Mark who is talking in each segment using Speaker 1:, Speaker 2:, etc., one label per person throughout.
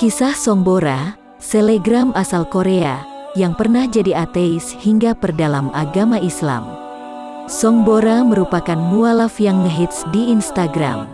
Speaker 1: Kisah Songbora, selegram asal Korea, yang pernah jadi ateis hingga perdalam agama Islam. Songbora merupakan mualaf yang ngehits di Instagram.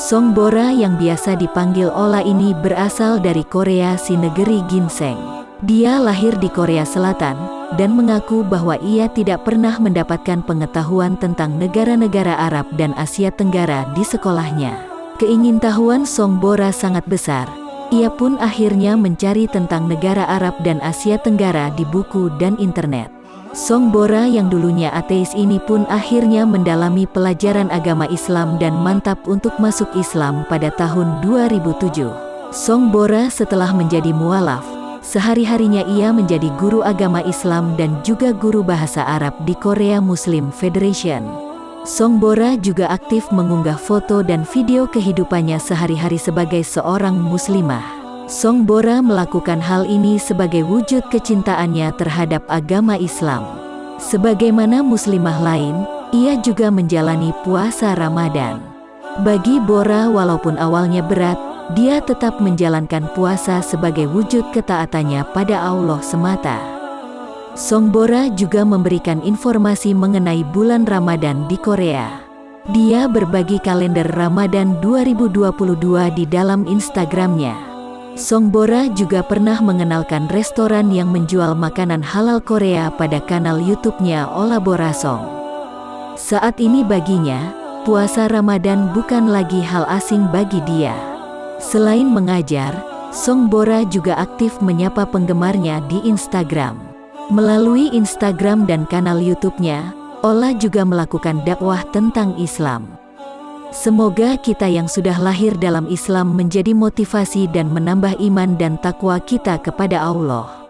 Speaker 1: Songbora yang biasa dipanggil Ola ini berasal dari Korea si negeri ginseng. Dia lahir di Korea Selatan, dan mengaku bahwa ia tidak pernah mendapatkan pengetahuan tentang negara-negara Arab dan Asia Tenggara di sekolahnya. Keingintahuan Songbora sangat besar, ia pun akhirnya mencari tentang negara Arab dan Asia Tenggara di buku dan internet. Song Bora yang dulunya ateis ini pun akhirnya mendalami pelajaran agama Islam dan mantap untuk masuk Islam pada tahun 2007. Song Bora setelah menjadi mualaf, sehari-harinya ia menjadi guru agama Islam dan juga guru bahasa Arab di Korea Muslim Federation. Song Bora juga aktif mengunggah foto dan video kehidupannya sehari-hari sebagai seorang muslimah. Song Bora melakukan hal ini sebagai wujud kecintaannya terhadap agama Islam. Sebagaimana muslimah lain, ia juga menjalani puasa Ramadan. Bagi Bora walaupun awalnya berat, dia tetap menjalankan puasa sebagai wujud ketaatannya pada Allah semata. Songbora juga memberikan informasi mengenai bulan Ramadan di Korea. Dia berbagi kalender Ramadan 2022 di dalam Instagramnya. Songbora juga pernah mengenalkan restoran yang menjual makanan halal Korea pada kanal YouTube-nya Olabora Song. Saat ini baginya, puasa Ramadan bukan lagi hal asing bagi dia. Selain mengajar, Songbora juga aktif menyapa penggemarnya di Instagram. Melalui Instagram dan kanal YouTube-nya, Ola juga melakukan dakwah tentang Islam. Semoga kita yang sudah lahir dalam Islam menjadi motivasi dan menambah iman dan takwa kita kepada Allah.